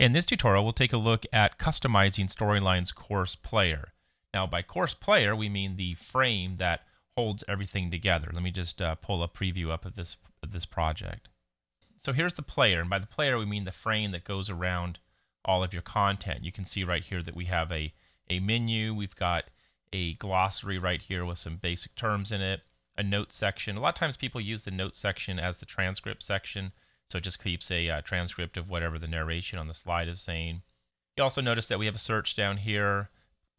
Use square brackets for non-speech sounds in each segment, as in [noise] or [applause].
In this tutorial, we'll take a look at customizing Storyline's course player. Now, by course player, we mean the frame that holds everything together. Let me just uh, pull a preview up of this, of this project. So here's the player, and by the player, we mean the frame that goes around all of your content. You can see right here that we have a, a menu, we've got a glossary right here with some basic terms in it, a note section. A lot of times people use the note section as the transcript section. So it just keeps a uh, transcript of whatever the narration on the slide is saying. You also notice that we have a search down here,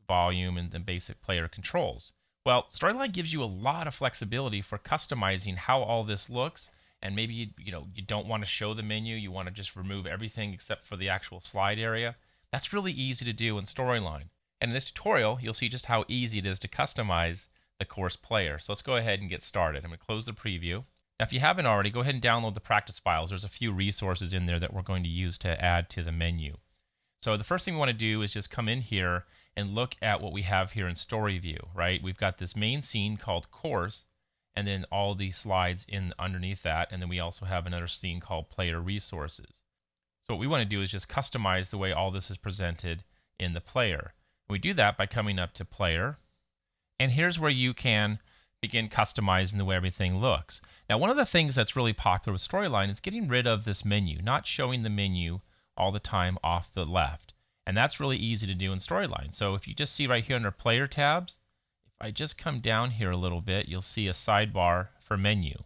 volume, and then basic player controls. Well, Storyline gives you a lot of flexibility for customizing how all this looks. And maybe you, you know you don't want to show the menu, you want to just remove everything except for the actual slide area. That's really easy to do in Storyline. And in this tutorial, you'll see just how easy it is to customize the course player. So let's go ahead and get started. I'm going to close the preview. Now, if you haven't already, go ahead and download the practice files. There's a few resources in there that we're going to use to add to the menu. So the first thing we want to do is just come in here and look at what we have here in Story View, right? We've got this main scene called Course, and then all the slides in underneath that, and then we also have another scene called Player Resources. So what we want to do is just customize the way all this is presented in the player. We do that by coming up to Player, and here's where you can begin customizing the way everything looks. Now, one of the things that's really popular with Storyline is getting rid of this menu, not showing the menu all the time off the left. And that's really easy to do in Storyline. So if you just see right here under Player tabs, if I just come down here a little bit, you'll see a sidebar for menu.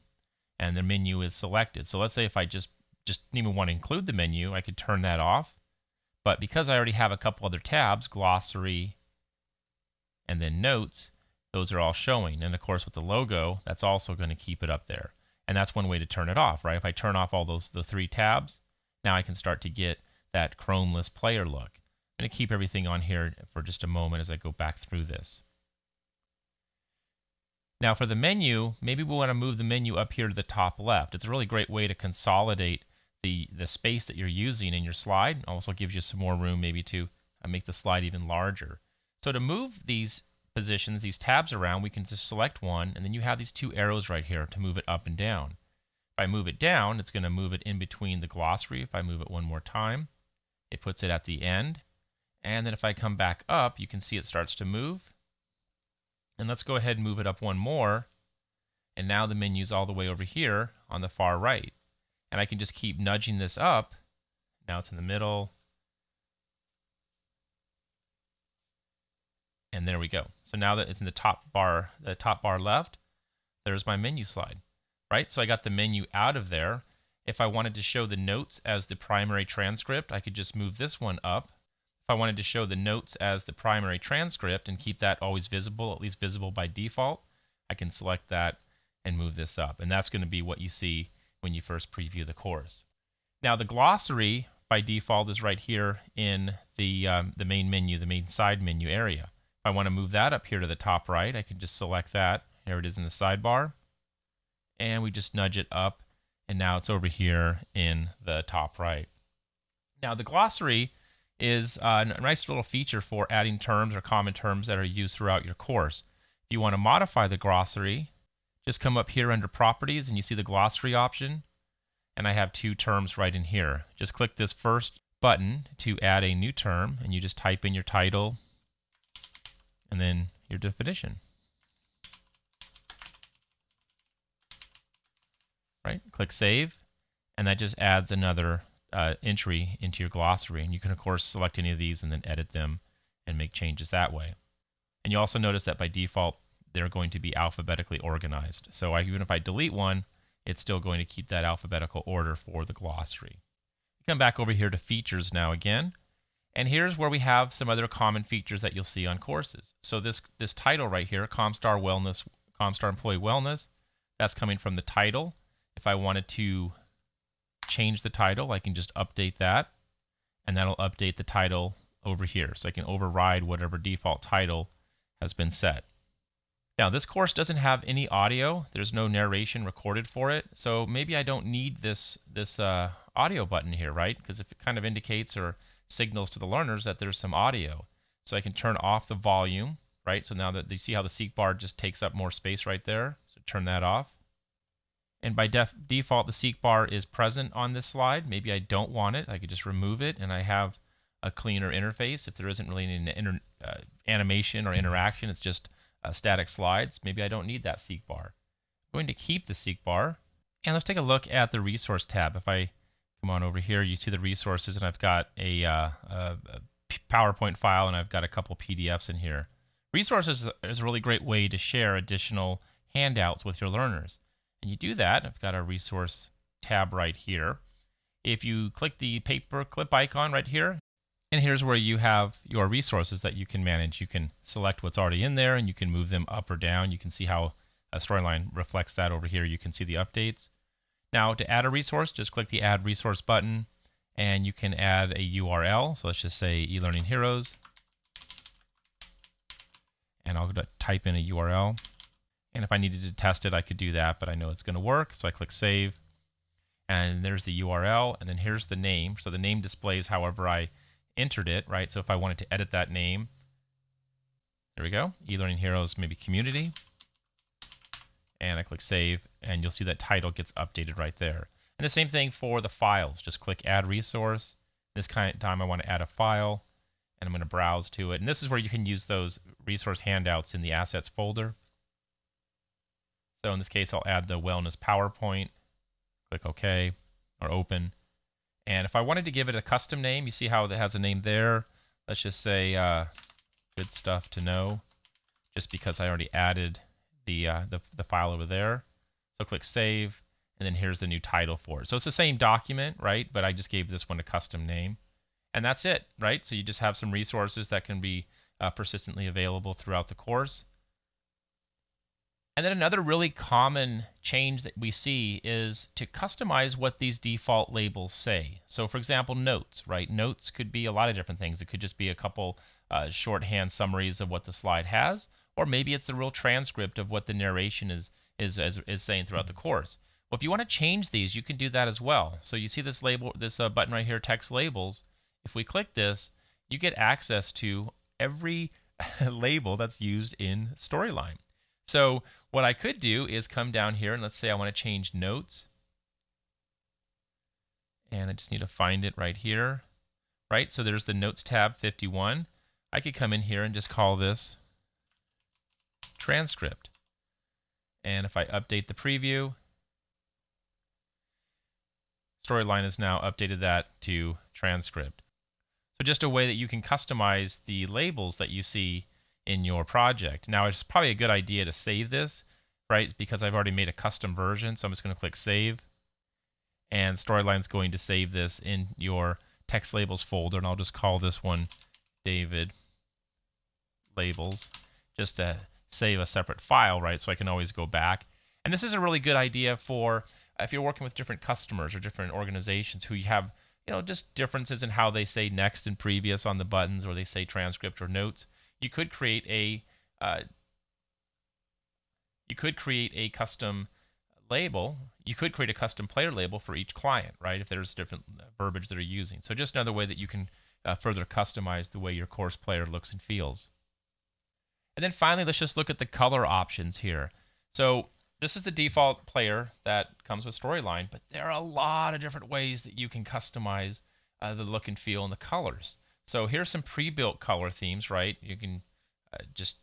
And the menu is selected. So let's say if I just, just didn't even want to include the menu, I could turn that off. But because I already have a couple other tabs, glossary, and then notes, those are all showing. And of course, with the logo, that's also going to keep it up there. And that's one way to turn it off, right? If I turn off all those the three tabs, now I can start to get that chromeless player look. I'm going to keep everything on here for just a moment as I go back through this. Now for the menu, maybe we want to move the menu up here to the top left. It's a really great way to consolidate the, the space that you're using in your slide. Also gives you some more room maybe to uh, make the slide even larger. So to move these positions these tabs around, we can just select one, and then you have these two arrows right here to move it up and down. If I move it down, it's going to move it in between the glossary. If I move it one more time, it puts it at the end. And then if I come back up, you can see it starts to move. And let's go ahead and move it up one more. And now the menu's all the way over here on the far right. And I can just keep nudging this up. Now it's in the middle. And there we go. So now that it's in the top bar, the top bar left, there's my menu slide, right? So I got the menu out of there. If I wanted to show the notes as the primary transcript, I could just move this one up. If I wanted to show the notes as the primary transcript and keep that always visible, at least visible by default, I can select that and move this up. And that's going to be what you see when you first preview the course. Now the glossary by default is right here in the, um, the main menu, the main side menu area. I want to move that up here to the top right, I can just select that. There it is in the sidebar. And we just nudge it up, and now it's over here in the top right. Now, the glossary is uh, a nice little feature for adding terms or common terms that are used throughout your course. If you want to modify the glossary, just come up here under Properties, and you see the glossary option. And I have two terms right in here. Just click this first button to add a new term, and you just type in your title, and then your definition. Right? Click Save, and that just adds another uh, entry into your glossary. And you can, of course, select any of these and then edit them and make changes that way. And you also notice that by default, they're going to be alphabetically organized. So even if I delete one, it's still going to keep that alphabetical order for the glossary. Come back over here to Features now again. And here's where we have some other common features that you'll see on courses. So this this title right here, Comstar Wellness, Comstar Employee Wellness, that's coming from the title. If I wanted to change the title, I can just update that, and that'll update the title over here. So I can override whatever default title has been set. Now, this course doesn't have any audio. There's no narration recorded for it. So maybe I don't need this, this uh, audio button here, right? Because if it kind of indicates or signals to the learners that there's some audio. So I can turn off the volume, right? So now that you see how the seek bar just takes up more space right there. So turn that off. And by def- default, the seek bar is present on this slide. Maybe I don't want it. I could just remove it and I have a cleaner interface. If there isn't really any uh, animation or interaction, it's just uh, static slides. Maybe I don't need that seek bar. I'm going to keep the seek bar. And let's take a look at the resource tab. If I come on over here, you see the resources, and I've got a, uh, a PowerPoint file and I've got a couple PDFs in here. Resources is a really great way to share additional handouts with your learners. And you do that, I've got a resource tab right here. If you click the paper clip icon right here, and here's where you have your resources that you can manage. You can select what's already in there and you can move them up or down. You can see how a storyline reflects that over here. You can see the updates. Now, to add a resource, just click the Add Resource button, and you can add a URL. So let's just say eLearning Heroes and I'll type in a URL. And if I needed to test it, I could do that, but I know it's going to work. So I click Save. And there's the URL. And then here's the name. So the name displays however I entered it, right? So if I wanted to edit that name, there we go. eLearning Heroes, maybe Community. And I click Save. And you'll see that title gets updated right there. And the same thing for the files. Just click Add Resource. This kind of time I want to add a file and I'm going to browse to it. And this is where you can use those resource handouts in the assets folder. So in this case, I'll add the wellness PowerPoint, click OK or open. And if I wanted to give it a custom name, you see how it has a name there. Let's just say uh, good stuff to know, just because I already added the, uh, the, the file over there. So click save, and then here's the new title for it. So it's the same document, right? But I just gave this one a custom name. And that's it, right? So you just have some resources that can be uh, persistently available throughout the course. And then another really common change that we see is to customize what these default labels say. So, for example, notes, right? Notes could be a lot of different things. It could just be a couple uh, shorthand summaries of what the slide has, or maybe it's the real transcript of what the narration is is is, is saying throughout the course. Well, if you want to change these, you can do that as well. So you see this label, this uh, button right here, text labels if we click this, you get access to every [laughs] label that's used in Storyline. So what I could do is come down here and let's say I want to change notes. And I just need to find it right here. Right, so there's the Notes tab 51. I could come in here and just call this transcript. And if I update the preview, Storyline has now updated that to transcript. So just a way that you can customize the labels that you see in your project. Now it's probably a good idea to save this, right? Because I've already made a custom version. So I'm just going to click save. And Storyline's going to save this in your text labels folder. And I'll just call this one David labels just to save a separate file, right? So I can always go back. And this is a really good idea for if you're working with different customers or different organizations who you have you know, just differences in how they say next and previous on the buttons, or they say transcript or notes. You could create a uh, you could create a custom label. You could create a custom player label for each client, right? If there's different verbiage that are using. So just another way that you can uh, further customize the way your course player looks and feels. And then finally, let's just look at the color options here. So this is the default player that comes with Storyline, but there are a lot of different ways that you can customize uh, the look and feel and the colors. So here's some pre-built color themes, right? You can uh, just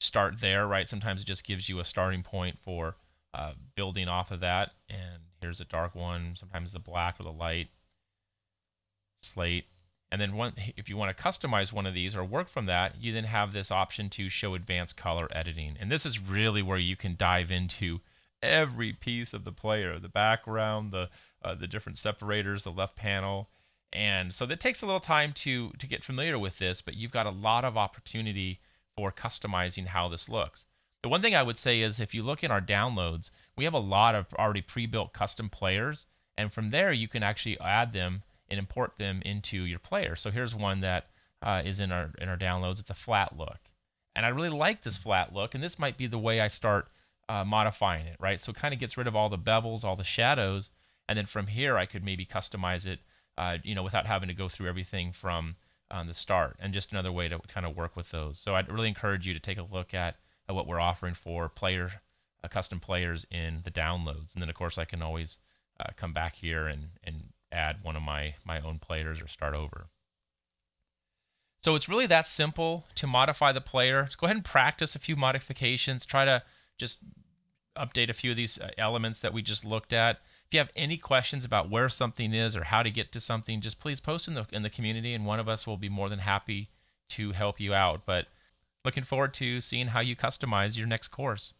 start there, right? Sometimes it just gives you a starting point for uh, building off of that. And here's a dark one, sometimes the black or the light, slate. And then one, if you want to customize one of these or work from that, you then have this option to show advanced color editing. And this is really where you can dive into every piece of the player, the background, the uh, the different separators, the left panel. And so that takes a little time to to get familiar with this, but you've got a lot of opportunity for customizing how this looks. The one thing I would say is if you look in our downloads, we have a lot of already pre-built custom players, and from there you can actually add them and import them into your player. So here's one that uh, is in our in our downloads. It's a flat look, and I really like this flat look, and this might be the way I start uh, modifying it, right? So it kind of gets rid of all the bevels, all the shadows, and then from here I could maybe customize it, uh, you know, without having to go through everything from um, the start. And just another way to kind of work with those. So I'd really encourage you to take a look at, at what we're offering for player uh, custom players in the downloads. And then, of course, I can always uh, come back here and, and add one of my, my own players or start over. So it's really that simple to modify the player. Go ahead and practice a few modifications. Try to just update a few of these uh, elements that we just looked at. If you have any questions about where something is or how to get to something, just please post in the in the community, and one of us will be more than happy to help you out. But looking forward to seeing how you customize your next course.